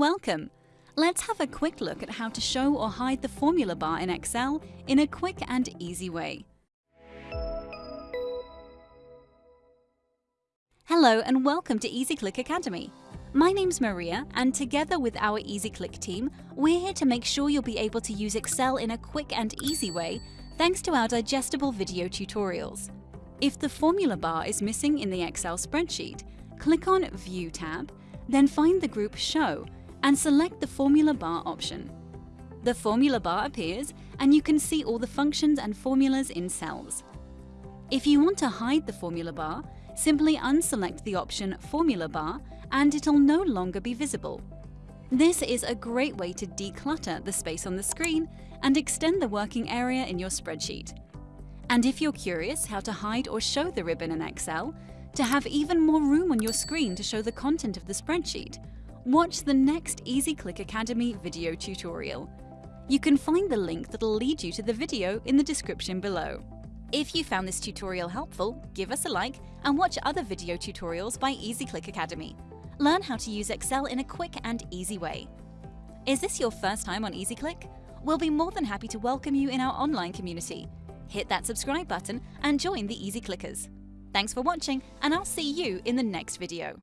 Welcome! Let's have a quick look at how to show or hide the formula bar in Excel in a quick and easy way. Hello and welcome to EasyClick Academy. My name's Maria and together with our EasyClick team, we're here to make sure you'll be able to use Excel in a quick and easy way thanks to our digestible video tutorials. If the formula bar is missing in the Excel spreadsheet, click on View tab, then find the group Show and select the Formula Bar option. The formula bar appears and you can see all the functions and formulas in cells. If you want to hide the formula bar, simply unselect the option Formula Bar and it'll no longer be visible. This is a great way to declutter the space on the screen and extend the working area in your spreadsheet. And if you're curious how to hide or show the ribbon in Excel, to have even more room on your screen to show the content of the spreadsheet, Watch the next EasyClick Academy video tutorial. You can find the link that'll lead you to the video in the description below. If you found this tutorial helpful, give us a like and watch other video tutorials by EasyClick Academy. Learn how to use Excel in a quick and easy way. Is this your first time on EasyClick? We'll be more than happy to welcome you in our online community. Hit that subscribe button and join the Easy Clickers. Thanks for watching and I'll see you in the next video.